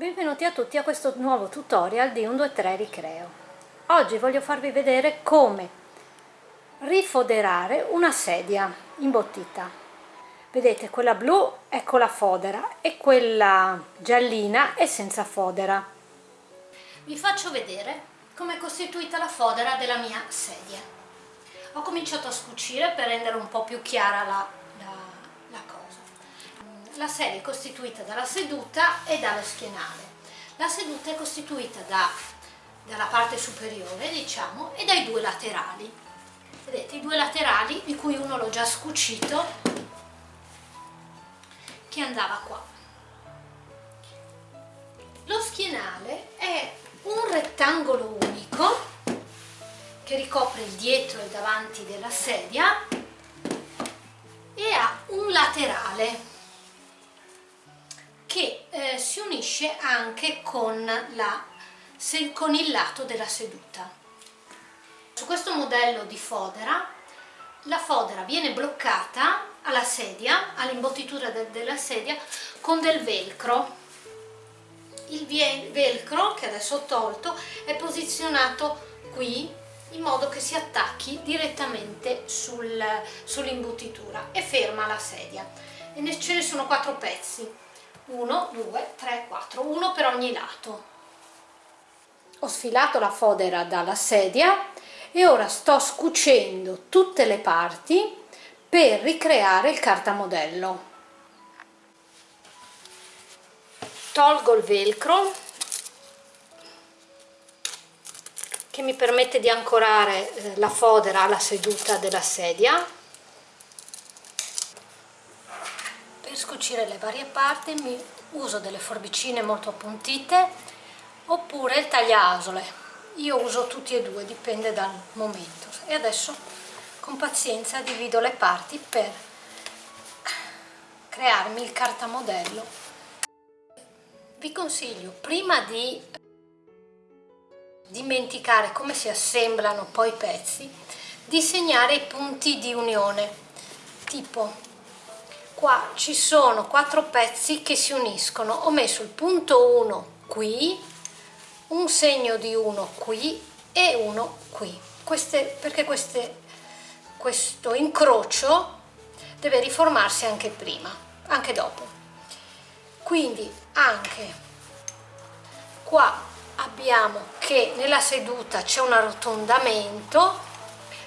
Benvenuti a tutti a questo nuovo tutorial di 123 Ricreo. Oggi voglio farvi vedere come rifoderare una sedia imbottita. Vedete quella blu è con la fodera e quella giallina è senza fodera. Vi faccio vedere come è costituita la fodera della mia sedia. Ho cominciato a scucire per rendere un po' più chiara la. La sedia è costituita dalla seduta e dallo schienale. La seduta è costituita da, dalla parte superiore, diciamo, e dai due laterali. Vedete, i due laterali, di cui uno l'ho già scucito, che andava qua. Lo schienale è un rettangolo unico che ricopre il dietro e il davanti della sedia e ha un laterale unisce anche con, la, con il lato della seduta. Su questo modello di fodera la fodera viene bloccata alla sedia, all'imbottitura de della sedia, con del velcro. Il velcro, che adesso ho tolto, è posizionato qui in modo che si attacchi direttamente sul, sull'imbottitura e ferma la sedia. E ce ne sono quattro pezzi, 1, 2, 3, 4, uno per ogni lato. Ho sfilato la fodera dalla sedia e ora sto scucendo tutte le parti per ricreare il cartamodello. Tolgo il velcro che mi permette di ancorare eh, la fodera alla seduta della sedia. Per scucire le varie parti mi uso delle forbicine molto appuntite oppure il tagliasole. Io uso tutti e due, dipende dal momento. E adesso con pazienza divido le parti per crearmi il cartamodello vi consiglio prima di dimenticare come si assemblano poi i pezzi di segnare i punti di unione tipo qua ci sono quattro pezzi che si uniscono. Ho messo il punto 1 qui un segno di 1 qui e uno qui. Queste, perché queste questo incrocio deve riformarsi anche prima, anche dopo. Quindi anche qua abbiamo che nella seduta c'è un arrotondamento,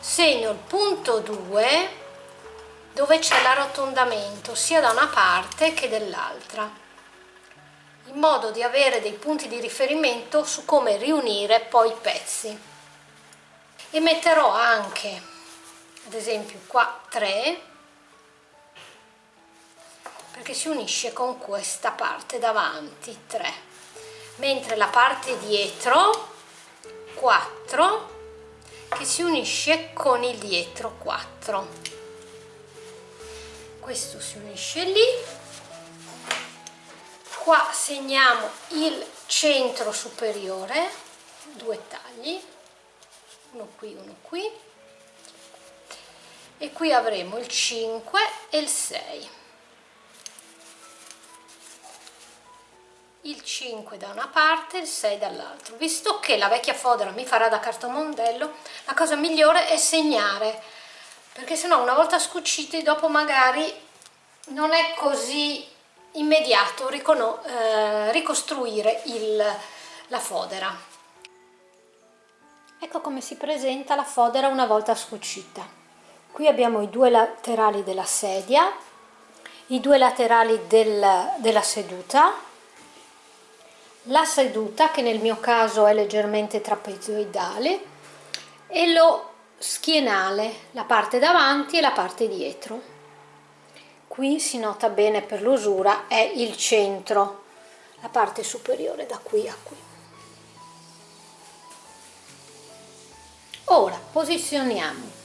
segno il punto 2 dove c'è l'arrotondamento sia da una parte che dall'altra in modo di avere dei punti di riferimento su come riunire poi i pezzi. E metterò anche ad esempio qua 3 perché si unisce con questa parte davanti 3 mentre la parte dietro 4 che si unisce con il dietro 4 questo si unisce lì. Qua segniamo il centro superiore due tagli uno qui uno qui. E qui avremo il 5 e il 6 il 5 da una parte il 6 dall'altra. Visto che la vecchia fodera mi farà da cartomondello la cosa migliore è segnare perché sennò una volta scuciti dopo magari non è così immediato eh, ricostruire il, la fodera. Ecco come si presenta la fodera una volta scucita. Qui abbiamo i due laterali della sedia i due laterali del, della seduta. La seduta che nel mio caso è leggermente trapezoidale e lo schienale la parte davanti e la parte dietro qui si nota bene per l'usura è il centro la parte superiore da qui a qui ora posizioniamo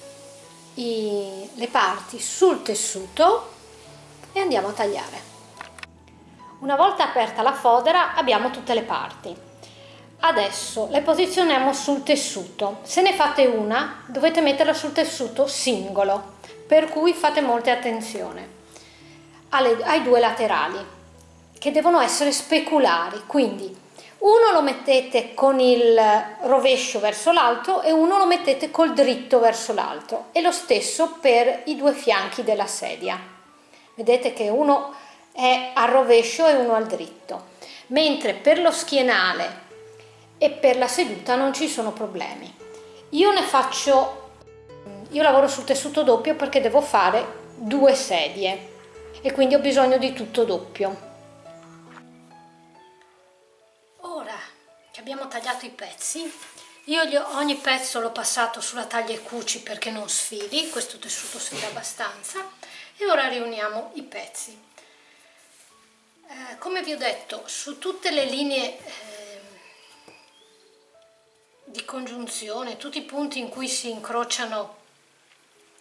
i, le parti sul tessuto e andiamo a tagliare. Una volta aperta la fodera abbiamo tutte le parti. Adesso le posizioniamo sul tessuto. Se ne fate una dovete metterla sul tessuto singolo, per cui fate molta attenzione alle, ai due laterali che devono essere speculari, quindi uno lo mettete con il rovescio verso l'alto e uno lo mettete col dritto verso l'alto e lo stesso per i due fianchi della sedia. Vedete che uno è al rovescio e uno al dritto, mentre per lo schienale e per la seduta non ci sono problemi. Io ne faccio, io lavoro sul tessuto doppio perché devo fare due sedie e quindi ho bisogno di tutto doppio. abbiamo tagliato i pezzi io ho, ogni pezzo l'ho passato sulla taglia e cuci perché non sfili questo tessuto sfila abbastanza e ora riuniamo i pezzi eh, come vi ho detto su tutte le linee eh, di congiunzione tutti i punti in cui si incrociano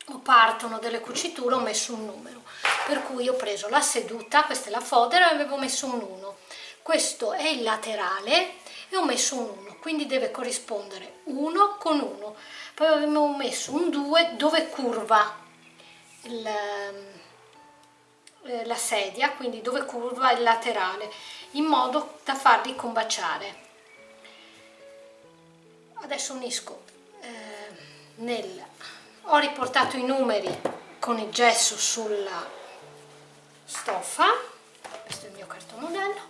o partono delle cuciture ho messo un numero. Per cui ho preso la seduta questa è la fodera e avevo messo un 1 questo è il laterale e ho messo un 1 quindi deve corrispondere 1 con 1 poi abbiamo messo un 2 dove curva il, eh, la sedia quindi dove curva il laterale in modo da farli combaciare adesso unisco eh, nel ho riportato i numeri con il gesso sulla stoffa. Questo è il mio cartomodello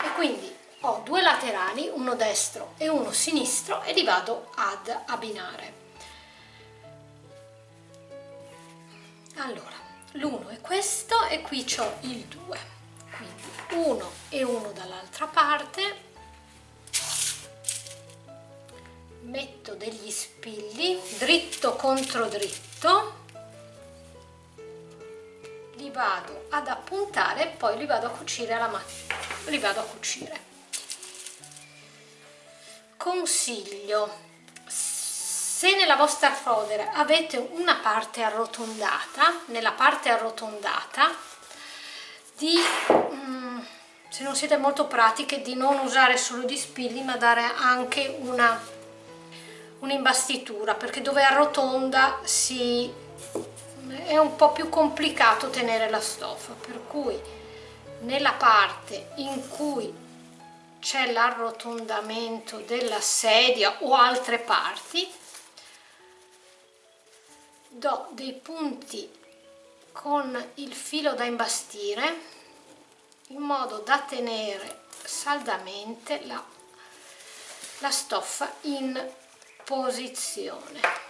e quindi ho due laterali, uno destro e uno sinistro e li vado ad abbinare. Allora, l'uno è questo e qui ho il 2, quindi uno e uno dall'altra parte, metto degli spilli dritto contro dritto, li vado ad appuntare e poi li vado a cucire alla macchina, li vado a cucire. Consiglio. Se nella vostra fodera avete una parte arrotondata nella parte arrotondata di mm, se non siete molto pratiche di non usare solo gli spilli ma dare anche una un'imbastitura perché dove arrotonda si è un po' più complicato tenere la stoffa per cui nella parte in cui c'è l'arrotondamento della sedia o altre parti do dei punti con il filo da imbastire in modo da tenere saldamente la, la stoffa in posizione.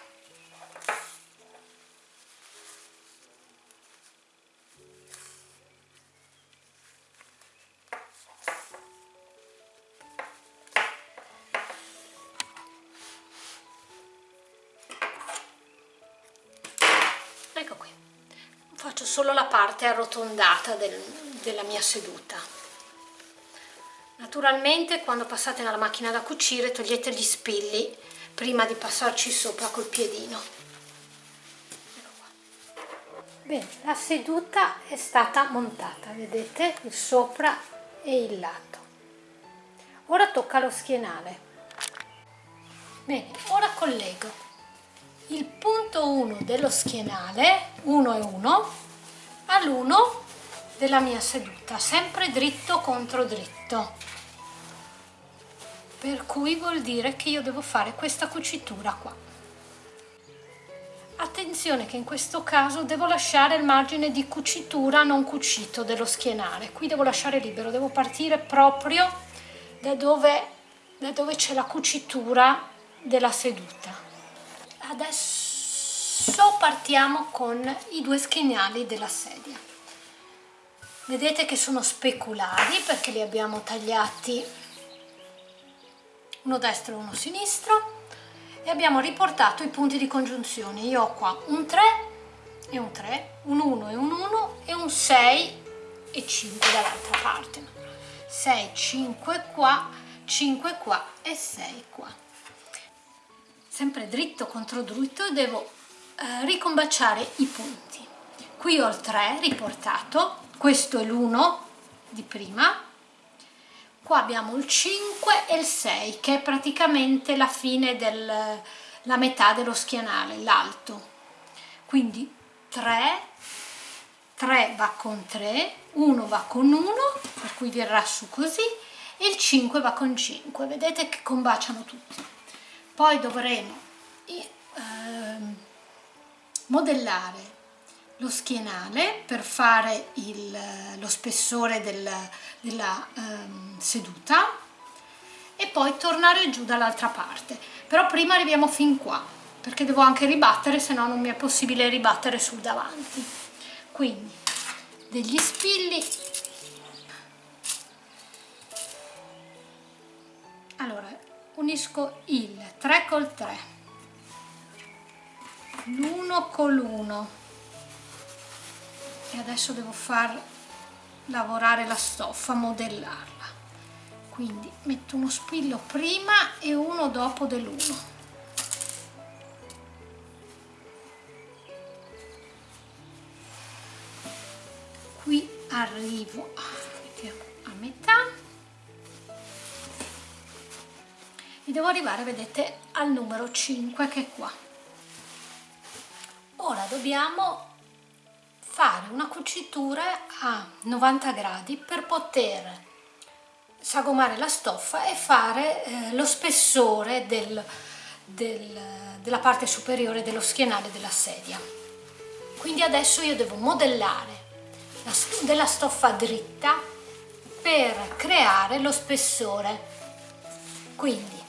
Solo la parte arrotondata del, della mia seduta. Naturalmente quando passate nella macchina da cucire togliete gli spilli prima di passarci sopra col piedino. Bene, la seduta è stata montata, vedete? Il sopra e il lato. Ora tocca lo schienale. Bene, ora collego il punto 1 dello schienale, 1 e 1, all'1 della mia seduta, sempre dritto contro dritto. Per cui vuol dire che io devo fare questa cucitura qua. Attenzione che in questo caso devo lasciare il margine di cucitura non cucito dello schienale. Qui devo lasciare libero, devo partire proprio da dove, da dove c'è la cucitura della seduta. Adesso partiamo con i due schienali della sedia vedete che sono speculari perché li abbiamo tagliati uno destro e uno sinistro e abbiamo riportato i punti di congiunzione. Io ho qua un 3 e un 3 un 1 e un 1 e un 6 e 5 dall'altra parte. 6 5 qua 5 qua e 6 qua. Sempre dritto contro dritto devo eh, ricombaciare i punti. Qui ho il 3 riportato questo è l'1 di prima qua abbiamo il 5 e il 6 che è praticamente la fine del la metà dello schienale l'alto. Quindi 3 3 va con 3 1 va con 1 per cui verrà su così e il 5 va con 5 vedete che combaciano tutti. Poi dovremo eh, modellare lo schienale per fare il, lo spessore del, della eh, seduta e poi tornare giù dall'altra parte. Però prima arriviamo fin qua perché devo anche ribattere se no non mi è possibile ribattere sul davanti. Quindi degli spilli. Allora unisco il 3 col 3 l'1 con l'1 e adesso devo far lavorare la stoffa modellarla. Quindi metto uno spillo prima e uno dopo dell'1 qui arrivo a metà. E devo arrivare vedete al numero 5 che è qua. Ora dobbiamo fare una cucitura a 90 gradi per poter sagomare la stoffa e fare eh, lo spessore del, del, della parte superiore dello schienale della sedia. Quindi adesso io devo modellare della stoffa dritta per creare lo spessore. Quindi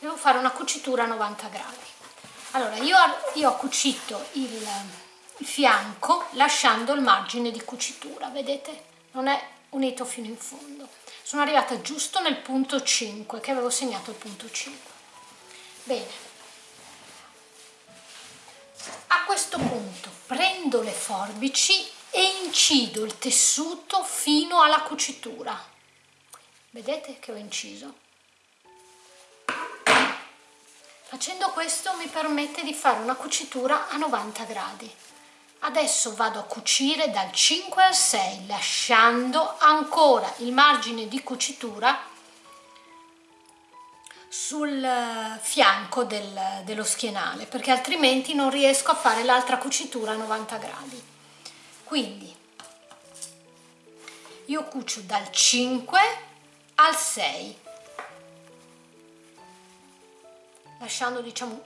devo fare una cucitura a 90 gradi. Allora io, io ho cucito il fianco lasciando il margine di cucitura vedete? Non è unito fino in fondo. Sono arrivata giusto nel punto 5 che avevo segnato il punto 5 bene. A questo punto prendo le forbici e incido il tessuto fino alla cucitura. Vedete che ho inciso? Facendo questo mi permette di fare una cucitura a 90 gradi adesso vado a cucire dal 5 al 6 lasciando ancora il margine di cucitura sul fianco del, dello schienale perché altrimenti non riesco a fare l'altra cucitura a 90 gradi. Quindi io cucio dal 5 al 6 lasciando diciamo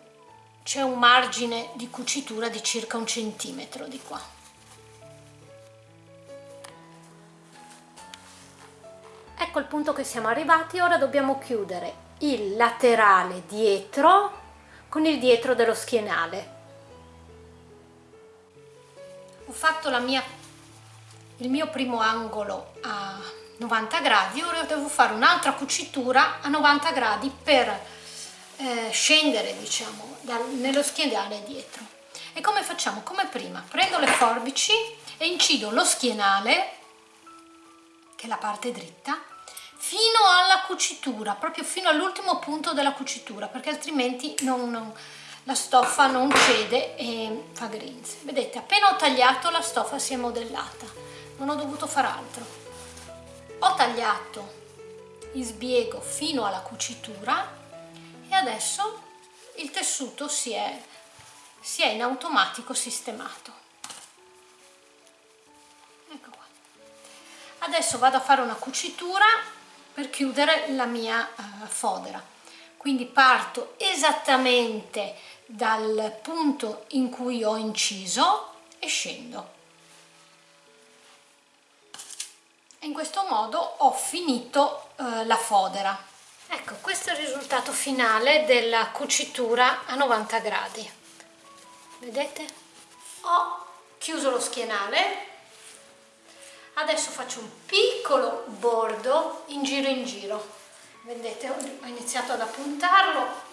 c'è un margine di cucitura di circa un centimetro di qua. Ecco il punto che siamo arrivati ora dobbiamo chiudere il laterale dietro con il dietro dello schienale. Ho fatto la mia, il mio primo angolo a 90 gradi ora devo fare un'altra cucitura a 90 gradi per eh, scendere diciamo dal, nello schienale dietro. E come facciamo? come prima? Prendo le forbici e incido lo schienale che è la parte dritta fino alla cucitura proprio fino all'ultimo punto della cucitura perché altrimenti non, non la stoffa non cede e fa grinze. Vedete appena ho tagliato la stoffa si è modellata. Non ho dovuto fare altro. Ho tagliato in sbiego fino alla cucitura adesso il tessuto si è, si è in automatico sistemato. Ecco qua. Adesso vado a fare una cucitura per chiudere la mia uh, fodera. Quindi parto esattamente dal punto in cui ho inciso e scendo. In questo modo ho finito eh, la fodera ecco questo è il risultato finale della cucitura a 90 gradi. Vedete? Ho chiuso lo schienale. Adesso faccio un piccolo bordo in giro in giro. Vedete? Ho iniziato ad appuntarlo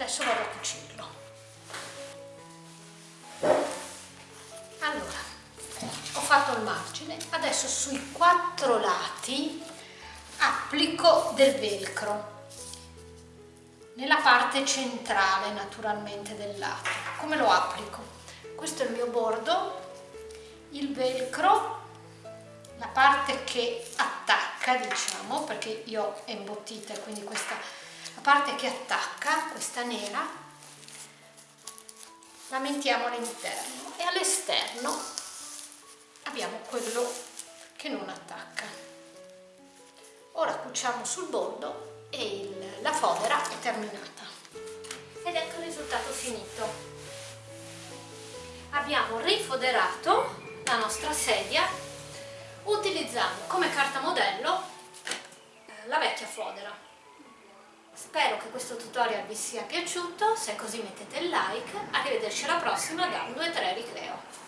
adesso vado a cucirlo allora ho fatto il margine adesso sui quattro lati applico del velcro nella parte centrale naturalmente del lato. Come lo applico? Questo è il mio bordo, il velcro, la parte che attacca diciamo, perché io è imbottita quindi questa la parte che attacca, questa nera, la mettiamo all'interno e all'esterno abbiamo quello che non attacca. Ora cuciamo sul bordo e il, la fodera è terminata. Ed ecco il risultato finito. Abbiamo rifoderato la nostra sedia utilizzando come carta modello questo tutorial vi sia piaciuto, se è così mettete il like, arrivederci alla prossima da 1, 2, 3 Ricreo.